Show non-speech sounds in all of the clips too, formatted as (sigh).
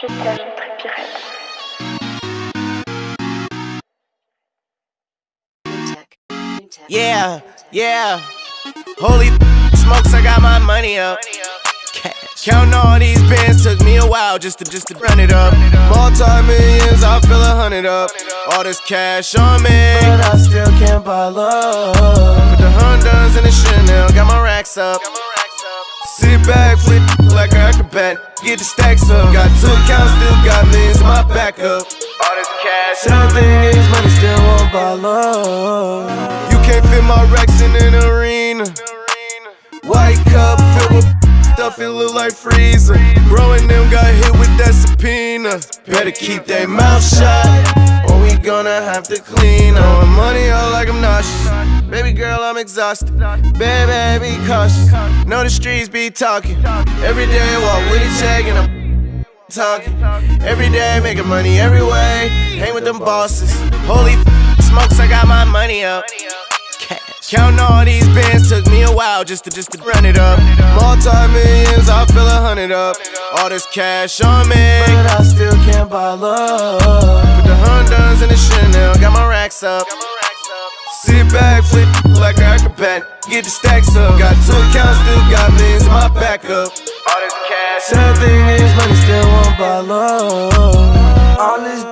Je t'aime, Trépirette. Yeah, yeah. Holy (laughs) smokes, I got my money up. Cash. Counting all these bands took me a while just to just to run it up. Multi millions, I feel a hundred up. All this cash on me, but I still can't buy love. Put the Hondas in the Chanel, got my racks up. Sit back, flip acrobat, get the stacks up. Got two accounts, still got millions in my backup. All this cash, same thing is money, still won't buy love. You can't fit my racks in an arena. White cup filled with stuff, it look like freezer. Growing them got hit with that subpoena. Better keep their mouth shut, or we gonna have to clean on money out like I'm nauseous. Baby girl, I'm exhausted. Baby, be cautious. Know the streets be talking. Every day, walk with a check and I'm talking. Every day, making money every way. Hang with them bosses. Holy smokes, I got my money up. Counting all these bands took me a while just to just to run it up. Multi millions, I feel a hundred up. All this cash on me, but I still can't buy love. Put the Hondas in the Chanel, got my racks up. Sit back, flip like an acrobat, get the stacks up. Got two accounts, still got millions in my backup. All this cash. Sad thing is, money still won't buy love. All this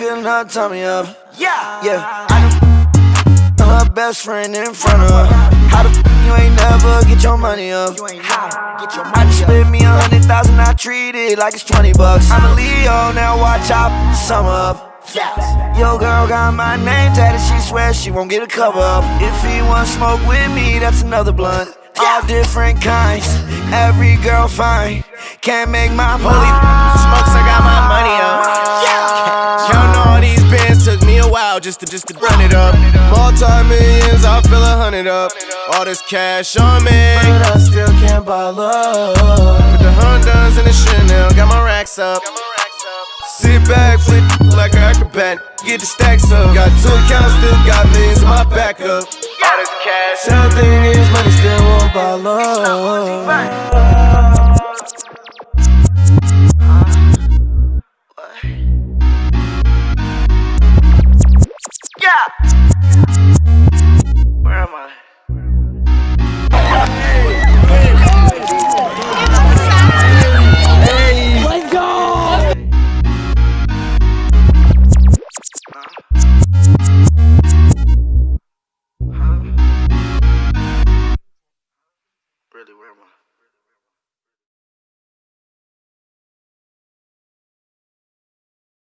feeling her me up. Yeah, yeah. I know her best friend in front of her. How the f you ain't never get your money up? How? Get your money I just spent me a hundred thousand, I treat it like it's twenty bucks. I'm a Leo, now watch out, sum up. Yo, girl got my name tatted, she swears she won't get a cover up. If he want smoke with me, that's another blunt. All different kinds, every girl fine. Can't make my holy smokes, I got my money up. Counting all these bands took me a while just to just to run it up. Multi millions, I feel a hundred up. All this cash on me, but I still can't buy love. Put the Hondas in the Chanel, got my racks up. Sit back, flip like an acrobat, get the stacks up. Got two accounts, still got millions in my backup. All this cash. Sad thing is, money still won't buy love.